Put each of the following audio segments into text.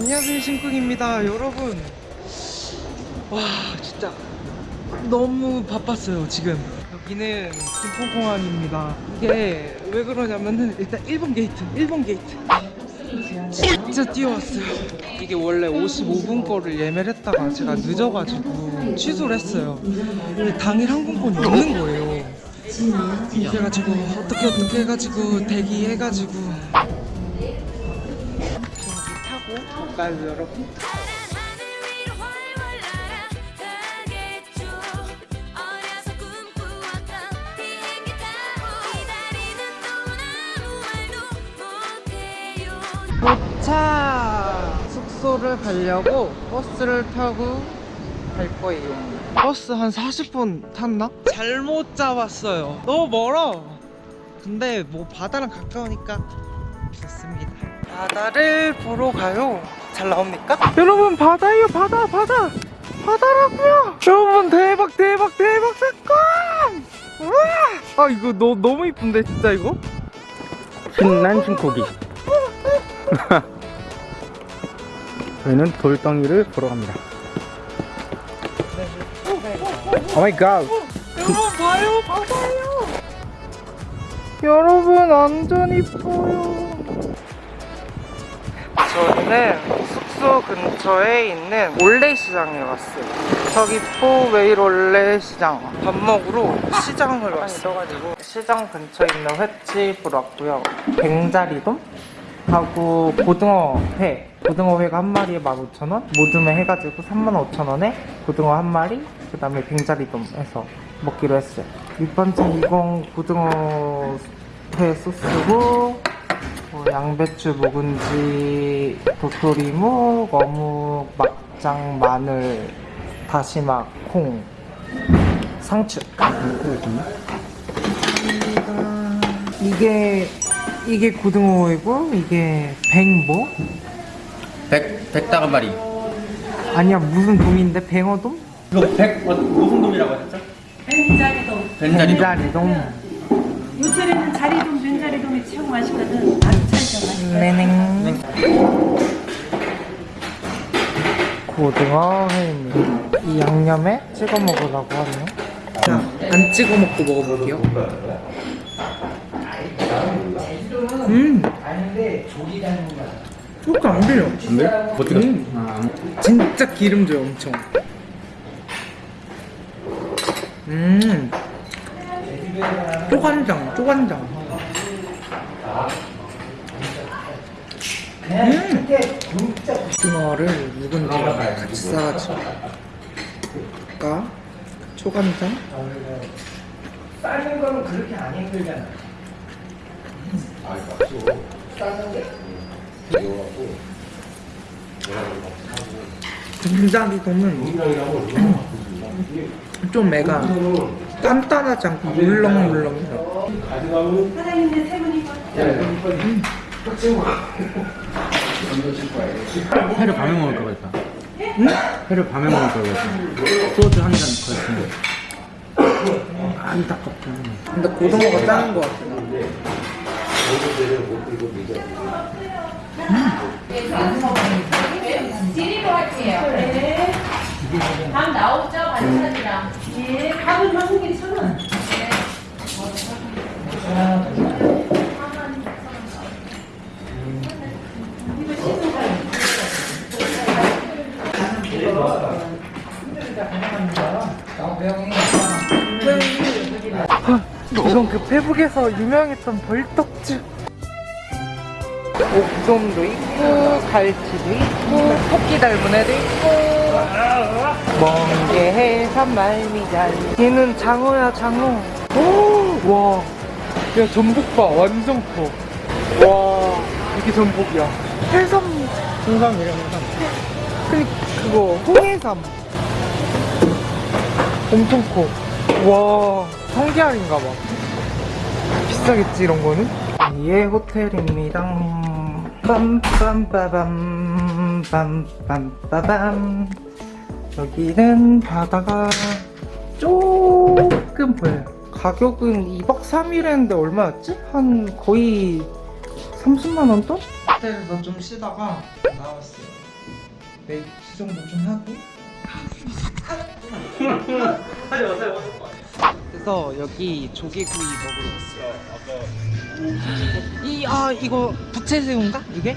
안녕하세요 신쿵입니다. 여러분. 와 진짜 너무 바빴어요 지금. 여기는 김포공항입니다. 이게 왜 그러냐면은 일단 1번 게이트 1번 게이트. 진짜 뛰어왔어요. 이게 원래 55분 거를 예매를 했다가 제가 늦어가지고 취소를 했어요. 당일 항공권이 없는 거예요. 그래가지고 어떻게 어떻게 해가지고 대기해가지고 못 가요 여러분 도착! 숙소를 가려고 버스를 타고 갈 거예요. 버스 한 40분 탔나? 잘못 잡았어요. 너무 멀어. 근데 뭐 바다랑 가까우니까 좋습니다. 바다를 보러 가요. 잘 나옵니까? 여러분 바다예요 바다 바다 바다라고요. 여러분 대박 대박 대박 사건! 우와! 아 이거 너, 너무 이쁜데 진짜 이거? 신난 신고기 저희는 돌덩이를 보러 갑니다 oh my god 여러분 봐요 바다요 여러분 완전 이뻐요 저희는 숙소 근처에 있는 올레시장에 왔어요. 서귀포 웨이롤레시장 밥 먹으러 시장을 왔어요. 시장 근처에 있는 횟집으로 왔고요. 뱅자리돔 하고 고등어 회. 고등어 회가 한 마리에 15,000원. 모듬회 해가지고 35,000원에 고등어 한 마리 그 다음에 뱅자리돔 해서 먹기로 했어요. 밑반찬 20 고등어 회 소스고 뭐 양배추 묵은지 도토리묵 어묵 막장 마늘 다시마 콩 상추 이게 이게 고등어회고 이게 뱅뭐 백, 마리 아니야 무슨 돔인데 뱅어돔? 이거 백 어, 무슨 돔이라고 하셨죠? 벤자리돔. 벤자리 돔 뱅자리돔 요철에는 자리돔, 벤자리돔이 최고 맛있거든. 아주 맛있어. 네냉 고등어 회입니다 이 양념에 찍어 먹으라고 하네요 자 안 찍어 먹고 먹어볼게요 음 그렇게 안 들려 네? 어떻게? 음. 아, 진짜 기름져요 엄청 음 쪼간장 쪼간장. 음! 고등어를 묵은지랑 같이 싸가지고 까? 초간장? 삶는 거는 그렇게 안 힘들잖아. 된장이 보면 좀 애가 단단하지 않고 세 분이 회를 밤에 먹을 거 그랬다. 응? 회를 밤에 먹을 거 그랬다. 소주 한잔 그랬으면 안타깝다. 근데 고등어가 작은 것 같아 밥 나오죠 반찬이랑. 예, 밥은 한국인 천 원. 이건 그 페북에서 유명했던 벌떡주 옥돔도 있고 갈치도 있고 토끼 닮은 애도 있고 멍게 해삼 말미잘. 얘는 장어야 장어. 오 와. 야 전복 봐 완전 커 와 이게 전복이야. 해삼. 홍삼 그 그거 홍해삼. 엄청 커와 성게알인가 봐. 비싸겠지 이런 거는? 예 호텔입니다. 빰빰빠밤 빰빰빠밤 여기는 바다가 조금 보여요 가격은 2박 3일 했는데 얼마였지? 한 거의 30만원 돈? 호텔에서 좀 쉬다가 나왔어요 내일 수정도 좀 하고 그래서 여기 조개구이 먹으러 왔어요 이, 아 이거 부채새우인가? 이게?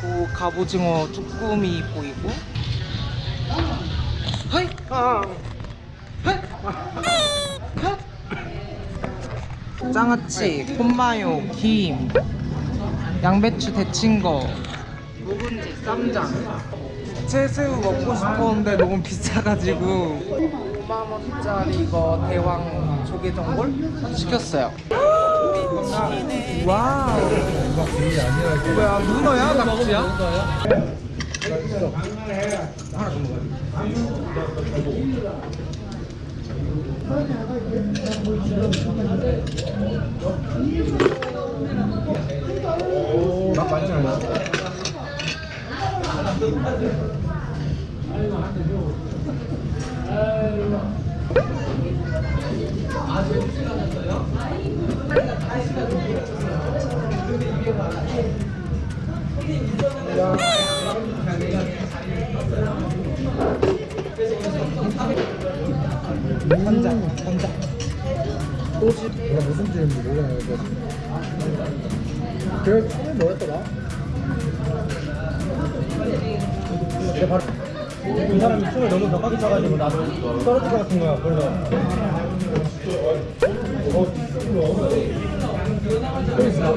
그 갑오징어 쭈꾸미 보이고 hi! 아. hi! 하! 장아찌, 콘마요, 김, 양배추 데친 거, 묵은지, 쌈장. 채새우 먹고 싶었는데 너무 비싸가지고 5만원짜리 이거 대왕 조개전골 시켰어요. 와우. 뭐야 문어야 낙지야? 맛 많이 나요. 그래 처음에 뭐였더라? 내가 바로 이 사람이 춤을 너무 격하게 춰가지고 나도 떨어질 것 같은 거야 그래서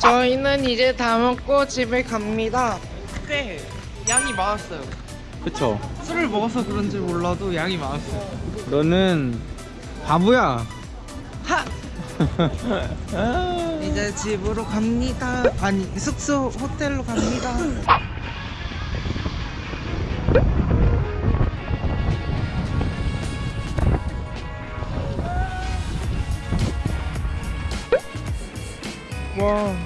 저희는 이제 다 먹고 집에 갑니다. 꽤 양이 많았어요. 그쵸 술을 먹어서 그런지 몰라도 양이 많았어요. 너는 바보야 하! 이제 집으로 갑니다. 아니 숙소 호텔로 갑니다. 와